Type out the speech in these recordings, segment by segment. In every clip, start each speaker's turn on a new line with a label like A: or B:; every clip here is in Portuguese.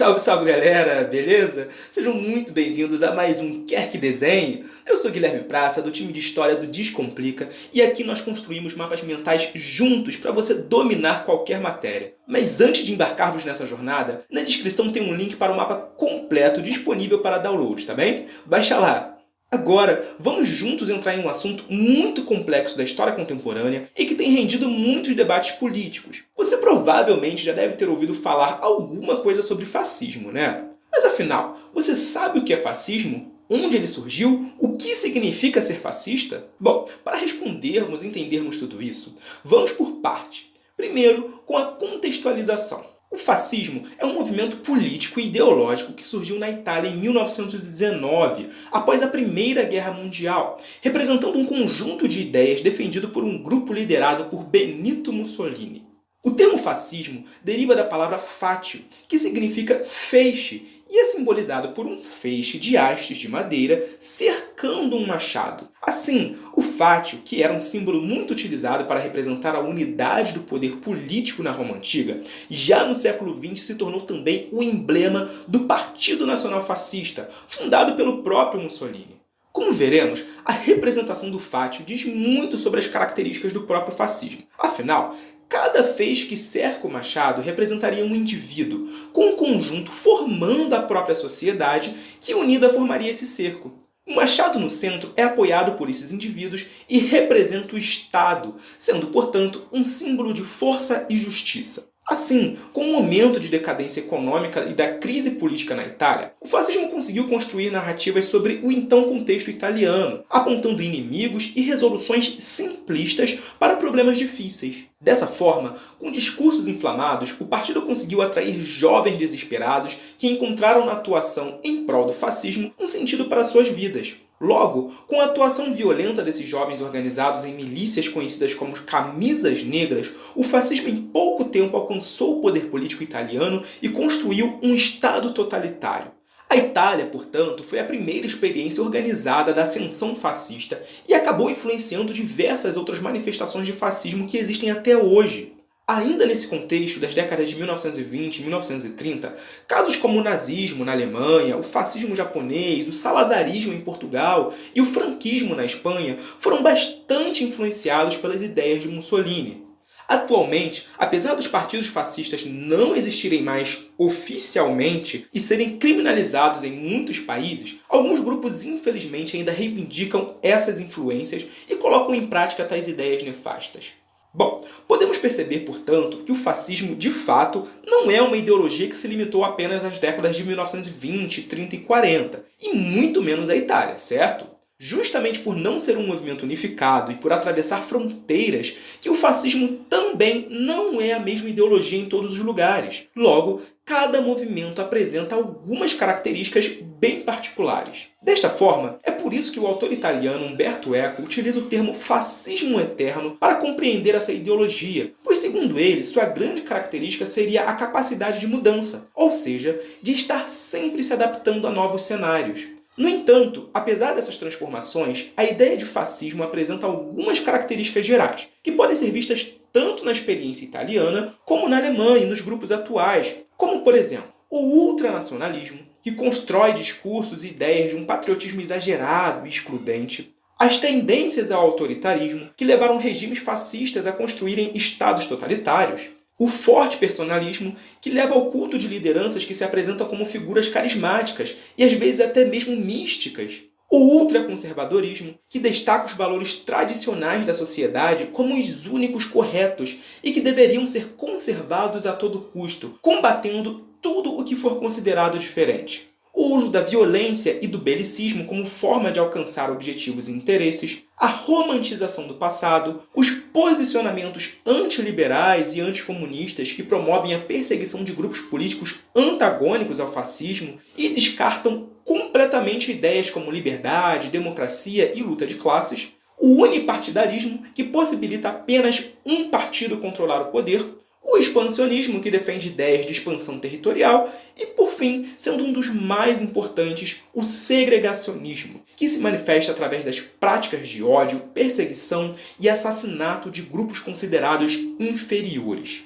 A: Salve, salve galera, beleza? Sejam muito bem-vindos a mais um Quer Que Desenhe. Eu sou Guilherme Praça, do time de História do Descomplica, e aqui nós construímos mapas mentais juntos para você dominar qualquer matéria. Mas antes de embarcarmos nessa jornada, na descrição tem um link para o mapa completo disponível para download, tá bem? Baixa lá! Agora, vamos juntos entrar em um assunto muito complexo da história contemporânea e que tem rendido muitos debates políticos. Você provavelmente já deve ter ouvido falar alguma coisa sobre fascismo, né? Mas afinal, você sabe o que é fascismo? Onde ele surgiu? O que significa ser fascista? Bom, para respondermos e entendermos tudo isso, vamos por parte. Primeiro, com a contextualização. O fascismo é um movimento político e ideológico que surgiu na Itália em 1919, após a Primeira Guerra Mundial, representando um conjunto de ideias defendido por um grupo liderado por Benito Mussolini. O termo fascismo deriva da palavra fatio, que significa feixe, e é simbolizado por um feixe de hastes de madeira cercando um machado. Assim, o fátio, que era um símbolo muito utilizado para representar a unidade do poder político na Roma Antiga, já no século XX se tornou também o emblema do Partido Nacional Fascista, fundado pelo próprio Mussolini. Como veremos, a representação do fátio diz muito sobre as características do próprio fascismo. Afinal, Cada feixe que cerca o machado representaria um indivíduo, com um conjunto formando a própria sociedade que unida formaria esse cerco. O machado no centro é apoiado por esses indivíduos e representa o Estado, sendo, portanto, um símbolo de força e justiça. Assim, com o momento de decadência econômica e da crise política na Itália, o fascismo conseguiu construir narrativas sobre o então contexto italiano, apontando inimigos e resoluções simplistas para problemas difíceis. Dessa forma, com discursos inflamados, o partido conseguiu atrair jovens desesperados que encontraram na atuação em prol do fascismo um sentido para suas vidas. Logo, com a atuação violenta desses jovens organizados em milícias conhecidas como camisas negras, o fascismo em pouco tempo alcançou o poder político italiano e construiu um Estado totalitário. A Itália, portanto, foi a primeira experiência organizada da ascensão fascista e acabou influenciando diversas outras manifestações de fascismo que existem até hoje. Ainda nesse contexto das décadas de 1920 e 1930, casos como o nazismo na Alemanha, o fascismo japonês, o salazarismo em Portugal e o franquismo na Espanha foram bastante influenciados pelas ideias de Mussolini. Atualmente, apesar dos partidos fascistas não existirem mais oficialmente e serem criminalizados em muitos países, alguns grupos infelizmente ainda reivindicam essas influências e colocam em prática tais ideias nefastas. Bom, podemos perceber, portanto, que o fascismo, de fato, não é uma ideologia que se limitou apenas às décadas de 1920, 30 e 40, e muito menos à Itália, certo? Justamente por não ser um movimento unificado e por atravessar fronteiras, que o fascismo também não é a mesma ideologia em todos os lugares. Logo, cada movimento apresenta algumas características bem particulares. Desta forma, é por isso que o autor italiano Umberto Eco utiliza o termo fascismo eterno para compreender essa ideologia, pois segundo ele, sua grande característica seria a capacidade de mudança, ou seja, de estar sempre se adaptando a novos cenários. No entanto, apesar dessas transformações, a ideia de fascismo apresenta algumas características gerais, que podem ser vistas tanto na experiência italiana como na Alemanha e nos grupos atuais, como, por exemplo, o ultranacionalismo, que constrói discursos e ideias de um patriotismo exagerado e excludente, as tendências ao autoritarismo, que levaram regimes fascistas a construírem estados totalitários, o forte personalismo, que leva ao culto de lideranças que se apresentam como figuras carismáticas e às vezes até mesmo místicas. O ultraconservadorismo, que destaca os valores tradicionais da sociedade como os únicos corretos e que deveriam ser conservados a todo custo, combatendo tudo o que for considerado diferente o uso da violência e do belicismo como forma de alcançar objetivos e interesses, a romantização do passado, os posicionamentos antiliberais e anticomunistas que promovem a perseguição de grupos políticos antagônicos ao fascismo e descartam completamente ideias como liberdade, democracia e luta de classes, o unipartidarismo, que possibilita apenas um partido controlar o poder, o expansionismo, que defende ideias de expansão territorial, e, por fim, sendo um dos mais importantes, o segregacionismo, que se manifesta através das práticas de ódio, perseguição e assassinato de grupos considerados inferiores.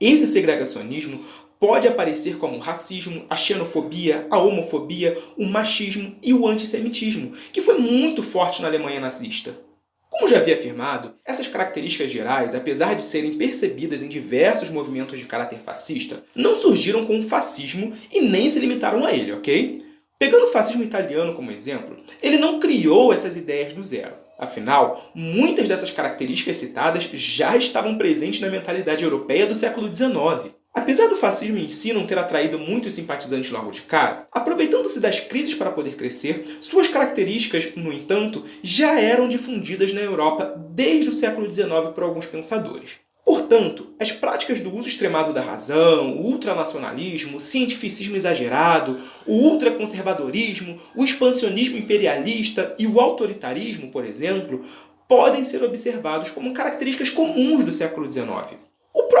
A: Esse segregacionismo pode aparecer como o racismo, a xenofobia, a homofobia, o machismo e o antissemitismo, que foi muito forte na Alemanha nazista. Como já havia afirmado, essas características gerais, apesar de serem percebidas em diversos movimentos de caráter fascista, não surgiram com o fascismo e nem se limitaram a ele, ok? Pegando o fascismo italiano como exemplo, ele não criou essas ideias do zero. Afinal, muitas dessas características citadas já estavam presentes na mentalidade europeia do século XIX. Apesar do fascismo em si não ter atraído muitos simpatizantes logo de cara, aproveitando-se das crises para poder crescer, suas características, no entanto, já eram difundidas na Europa desde o século XIX por alguns pensadores. Portanto, as práticas do uso extremado da razão, o ultranacionalismo, o cientificismo exagerado, o ultraconservadorismo, o expansionismo imperialista e o autoritarismo, por exemplo, podem ser observados como características comuns do século XIX.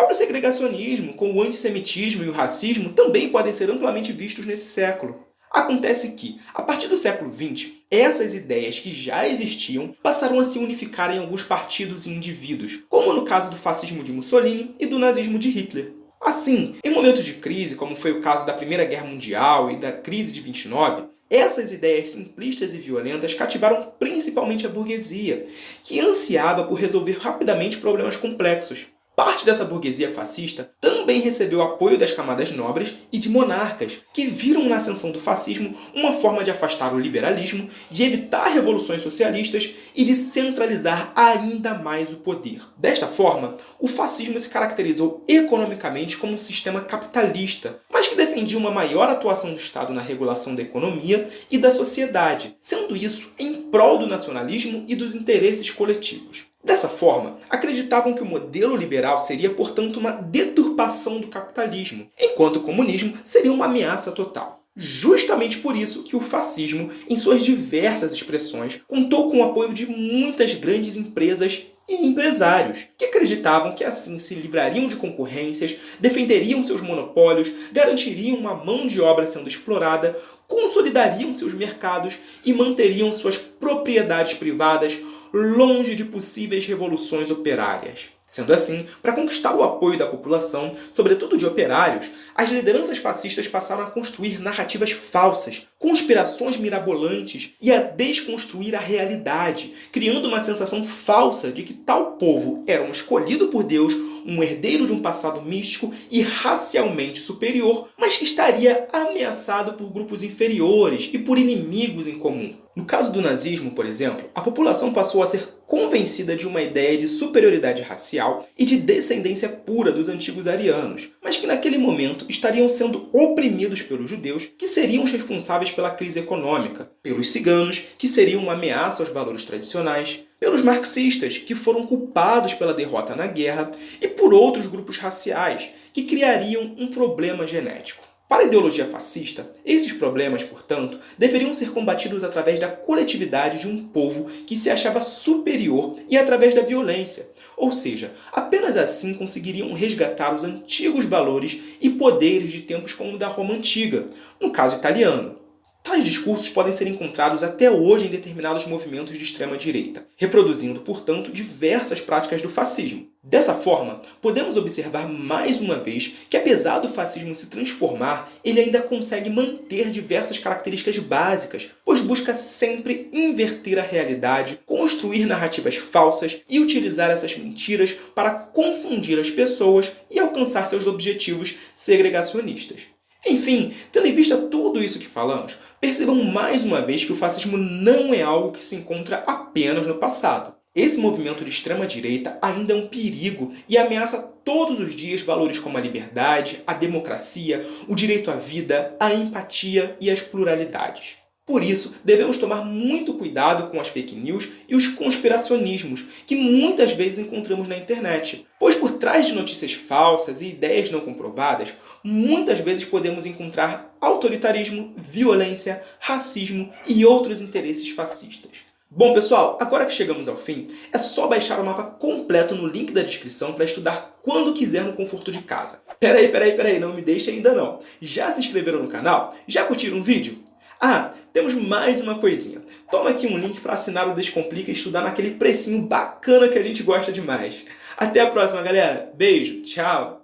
A: O próprio segregacionismo, com o antissemitismo e o racismo, também podem ser amplamente vistos nesse século. Acontece que, a partir do século XX, essas ideias que já existiam passaram a se unificar em alguns partidos e indivíduos, como no caso do fascismo de Mussolini e do nazismo de Hitler. Assim, em momentos de crise, como foi o caso da Primeira Guerra Mundial e da crise de 29, essas ideias simplistas e violentas cativaram principalmente a burguesia, que ansiava por resolver rapidamente problemas complexos. Parte dessa burguesia fascista também recebeu apoio das camadas nobres e de monarcas, que viram na ascensão do fascismo uma forma de afastar o liberalismo, de evitar revoluções socialistas e de centralizar ainda mais o poder. Desta forma, o fascismo se caracterizou economicamente como um sistema capitalista, mas que defendia uma maior atuação do Estado na regulação da economia e da sociedade, sendo isso em prol do nacionalismo e dos interesses coletivos. Dessa forma, acreditavam que o modelo liberal seria, portanto, uma deturpação do capitalismo, enquanto o comunismo seria uma ameaça total. Justamente por isso que o fascismo, em suas diversas expressões, contou com o apoio de muitas grandes empresas e empresários, que acreditavam que assim se livrariam de concorrências, defenderiam seus monopólios, garantiriam uma mão de obra sendo explorada, consolidariam seus mercados e manteriam suas propriedades privadas longe de possíveis revoluções operárias. Sendo assim, para conquistar o apoio da população, sobretudo de operários, as lideranças fascistas passaram a construir narrativas falsas, conspirações mirabolantes e a desconstruir a realidade, criando uma sensação falsa de que tal povo era um escolhido por Deus, um herdeiro de um passado místico e racialmente superior, mas que estaria ameaçado por grupos inferiores e por inimigos em comum. No caso do nazismo, por exemplo, a população passou a ser convencida de uma ideia de superioridade racial e de descendência pura dos antigos arianos, mas que naquele momento estariam sendo oprimidos pelos judeus, que seriam os responsáveis pela crise econômica, pelos ciganos, que seriam uma ameaça aos valores tradicionais, pelos marxistas, que foram culpados pela derrota na guerra, e por outros grupos raciais, que criariam um problema genético. Para a ideologia fascista, esses problemas, portanto, deveriam ser combatidos através da coletividade de um povo que se achava superior e através da violência. Ou seja, apenas assim conseguiriam resgatar os antigos valores e poderes de tempos como o da Roma Antiga, no caso italiano. Tais discursos podem ser encontrados até hoje em determinados movimentos de extrema-direita, reproduzindo, portanto, diversas práticas do fascismo. Dessa forma, podemos observar mais uma vez que, apesar do fascismo se transformar, ele ainda consegue manter diversas características básicas, pois busca sempre inverter a realidade, construir narrativas falsas e utilizar essas mentiras para confundir as pessoas e alcançar seus objetivos segregacionistas. Enfim, tendo em vista tudo isso que falamos, percebam mais uma vez que o fascismo não é algo que se encontra apenas no passado. Esse movimento de extrema-direita ainda é um perigo e ameaça todos os dias valores como a liberdade, a democracia, o direito à vida, a empatia e as pluralidades. Por isso, devemos tomar muito cuidado com as fake news e os conspiracionismos que muitas vezes encontramos na internet, pois por trás de notícias falsas e ideias não comprovadas, muitas vezes podemos encontrar autoritarismo, violência, racismo e outros interesses fascistas. Bom, pessoal, agora que chegamos ao fim, é só baixar o mapa completo no link da descrição para estudar quando quiser no conforto de casa. Peraí, peraí, peraí, não me deixe ainda não. Já se inscreveram no canal? Já curtiram o vídeo? Ah, temos mais uma coisinha. Toma aqui um link para assinar o Descomplica e estudar naquele precinho bacana que a gente gosta demais. Até a próxima, galera. Beijo, tchau!